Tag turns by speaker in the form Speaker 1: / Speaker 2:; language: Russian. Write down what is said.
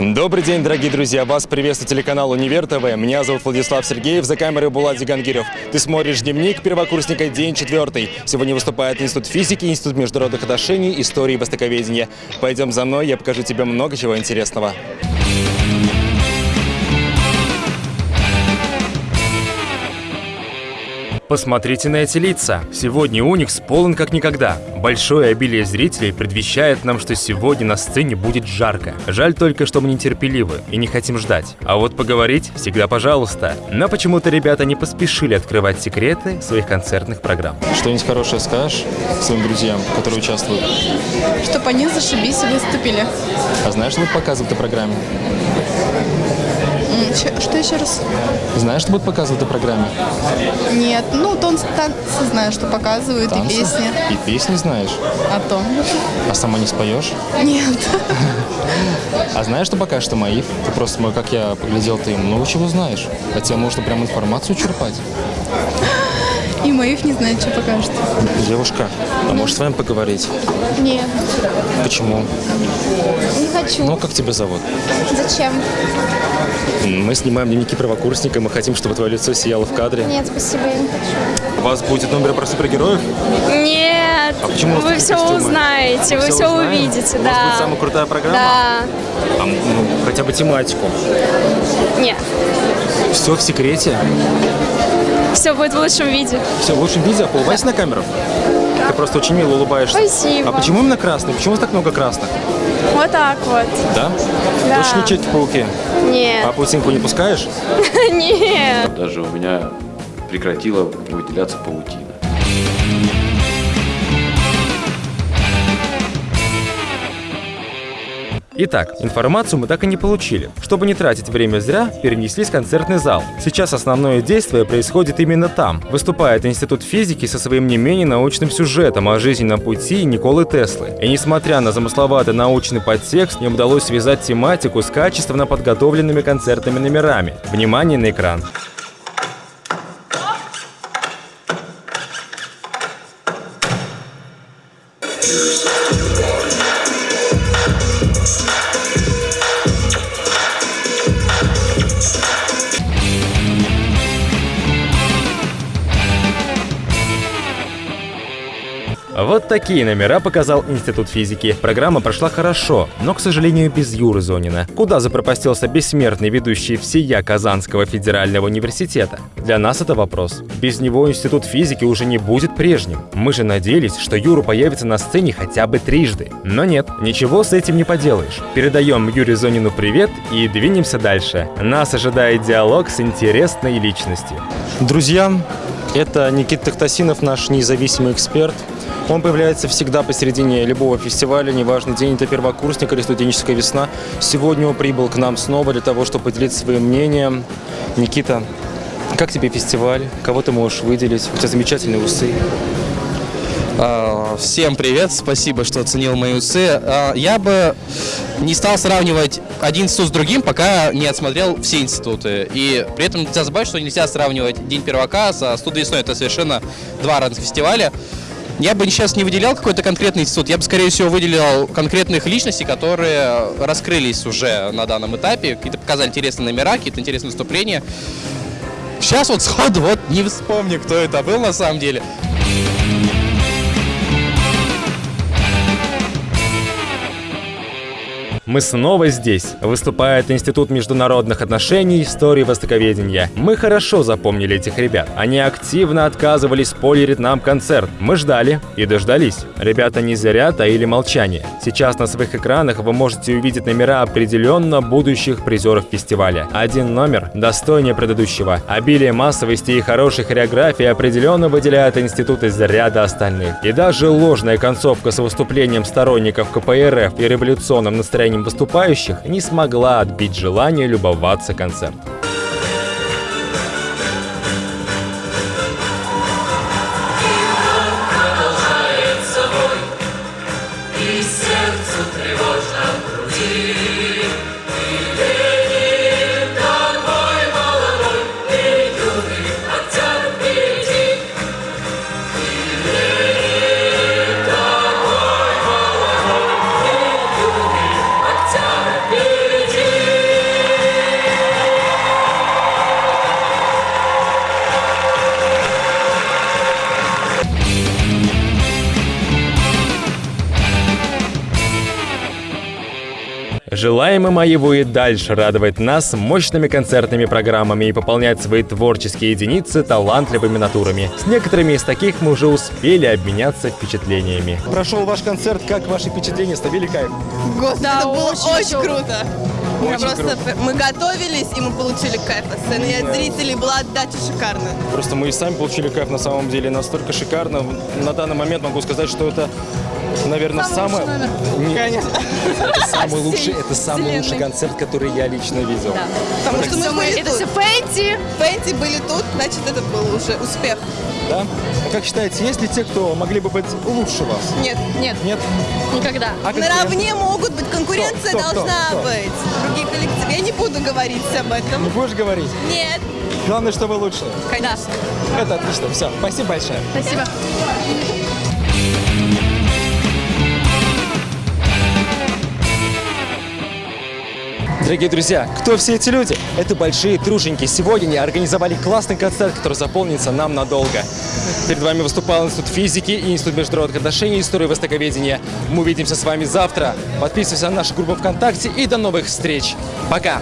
Speaker 1: Добрый день, дорогие друзья! Вас приветствует телеканал «Универ ТВ». Меня зовут Владислав Сергеев, за камерой Булат Зигангирев. Ты смотришь дневник первокурсника, день четвертый. Сегодня выступает Институт физики, Институт международных отношений, истории и востоковедения. Пойдем за мной, я покажу тебе много чего интересного. Посмотрите на эти лица. Сегодня Уникс полон как никогда. Большое обилие зрителей предвещает нам, что сегодня на сцене будет жарко. Жаль только, что мы нетерпеливы и не хотим ждать. А вот поговорить всегда пожалуйста. Но почему-то ребята не поспешили открывать секреты своих концертных программ. Что-нибудь хорошее скажешь своим друзьям, которые участвуют?
Speaker 2: Чтобы они зашибись и выступили.
Speaker 1: А знаешь, что в этой программе?
Speaker 2: Что еще раз?
Speaker 1: Знаешь, что будут показывать в этой программе?
Speaker 2: Нет, ну танцы, танцы знаю, что показывают,
Speaker 1: Танцы?
Speaker 2: и песни.
Speaker 1: И песни знаешь?
Speaker 2: А то.
Speaker 1: А сама не споешь?
Speaker 2: Нет.
Speaker 1: А знаешь, что пока что Маив? Ты просто, как я поглядел, ты много чего знаешь. А тебе можно прям информацию черпать.
Speaker 2: И моих не знает, что покажет.
Speaker 1: Девушка, а можешь с вами поговорить?
Speaker 3: Нет,
Speaker 1: Почему?
Speaker 3: не хочу.
Speaker 1: Ну, как тебя зовут?
Speaker 3: Зачем?
Speaker 1: Мы снимаем дневники правокурсника, мы хотим, чтобы твое лицо сияло в кадре.
Speaker 3: Нет, спасибо, я не хочу.
Speaker 1: У вас будет номер про супергероев?
Speaker 4: Нет,
Speaker 1: А почему
Speaker 4: вы все
Speaker 1: костюмы?
Speaker 4: узнаете, вы
Speaker 1: Всё
Speaker 4: все
Speaker 1: узнаем?
Speaker 4: увидите,
Speaker 1: У вас будет
Speaker 4: да.
Speaker 1: самая крутая программа?
Speaker 4: Да.
Speaker 1: А, ну, хотя бы тематику.
Speaker 4: Нет,
Speaker 1: Все в секрете.
Speaker 4: Все будет в лучшем виде.
Speaker 1: Все в лучшем виде, а поулыбайся на камеру. Ты просто очень мило улыбаешься.
Speaker 4: Спасибо.
Speaker 1: А почему именно красный? Почему у вас так много красных?
Speaker 4: Вот так вот.
Speaker 1: Да?
Speaker 4: Да.
Speaker 1: Точно Человеки-пауки? А
Speaker 4: Нет,
Speaker 1: паутинку не пускаешь?
Speaker 4: нет.
Speaker 5: Даже у меня прекратила выделяться паутина.
Speaker 1: Итак, информацию мы так и не получили. Чтобы не тратить время зря, перенеслись в концертный зал. Сейчас основное действие происходит именно там. Выступает Институт физики со своим не менее научным сюжетом о жизненном пути Николы Теслы. И несмотря на замысловатый научный подтекст, им удалось связать тематику с качественно подготовленными концертными номерами. Внимание на экран. Вот такие номера показал Институт физики. Программа прошла хорошо, но, к сожалению, без Юры Зонина. Куда запропастился бессмертный ведущий всея Казанского федерального университета? Для нас это вопрос. Без него Институт физики уже не будет прежним. Мы же надеялись, что Юра появится на сцене хотя бы трижды. Но нет, ничего с этим не поделаешь. Передаем Юре Зонину привет и двинемся дальше. Нас ожидает диалог с интересной личностью. Друзья, это Никита Тахтасинов, наш независимый эксперт. Он появляется всегда посередине любого фестиваля, неважно, день это первокурсник или студенческая весна. Сегодня он прибыл к нам снова для того, чтобы поделиться своим мнением. Никита, как тебе фестиваль? Кого ты можешь выделить? У тебя замечательные усы.
Speaker 6: А, Всем привет, спасибо, что оценил мои усы. А, Я бы не стал сравнивать один институт с другим, пока не отсмотрел все институты. И при этом нельзя забывать, что нельзя сравнивать День первака со студией весной. Это совершенно два разных фестиваля. Я бы сейчас не выделял какой-то конкретный институт, я бы, скорее всего, выделил конкретных личностей, которые раскрылись уже на данном этапе, какие-то показали интересные номера, какие-то интересные выступления. Сейчас вот сходу вот не вспомню, кто это был на самом деле.
Speaker 1: Мы снова здесь. Выступает Институт международных отношений, истории востоковедения. Мы хорошо запомнили этих ребят. Они активно отказывались спойлерить нам концерт. Мы ждали и дождались. Ребята не зря таили молчание. Сейчас на своих экранах вы можете увидеть номера определенно будущих призеров фестиваля. Один номер достойнее предыдущего. Обилие массовости и хорошей хореографии определенно выделяет институт из ряда остальных. И даже ложная концовка с выступлением сторонников КПРФ и революционным настроением выступающих не смогла отбить желание любоваться концертом.
Speaker 7: Желаем им его и дальше радовать нас мощными концертными программами и пополнять свои творческие единицы талантливыми натурами. С некоторыми из таких мы уже успели обменяться впечатлениями.
Speaker 1: Прошел ваш концерт, как ваши впечатления? Ставили кайф?
Speaker 8: Господи,
Speaker 4: Да,
Speaker 8: это было
Speaker 4: очень
Speaker 8: очень, круто. Мы
Speaker 1: Очень
Speaker 8: просто
Speaker 1: круто.
Speaker 8: мы готовились и мы получили кайф от сцены. И от зрителей была отдача шикарная.
Speaker 1: Просто мы и сами получили кайф на самом деле настолько шикарно. На данный момент могу сказать, что это, наверное, самый... Нет, это самый лучший, это самый лучший концерт, который я лично видел.
Speaker 8: Потому что мы были
Speaker 4: Это
Speaker 8: тут.
Speaker 4: все Фэнти.
Speaker 8: Фэнти были тут, значит, это был уже успех.
Speaker 1: Да? Ну, как считаете, есть ли те, кто могли бы быть лучше вас?
Speaker 8: Нет,
Speaker 4: Нет,
Speaker 1: Нет?
Speaker 4: никогда.
Speaker 1: А
Speaker 8: наравне могут быть, конкуренция
Speaker 1: Кто, кто,
Speaker 8: должна
Speaker 1: кто?
Speaker 8: быть. Другие коллективы. Я не буду говорить об этом.
Speaker 1: Не будешь говорить?
Speaker 8: Нет,
Speaker 1: Главное, что вы лучше.
Speaker 8: конечно.
Speaker 1: Это отлично. Все, спасибо большое.
Speaker 4: Спасибо.
Speaker 1: Дорогие друзья, кто все эти люди? Это большие труженики. Сегодня они организовали классный концерт, который запомнится нам надолго. Перед вами выступал Институт физики и Институт международных отношений истории востоковедения. Мы увидимся с вами завтра. Подписывайтесь на нашу группу ВКонтакте и до новых встреч. Пока!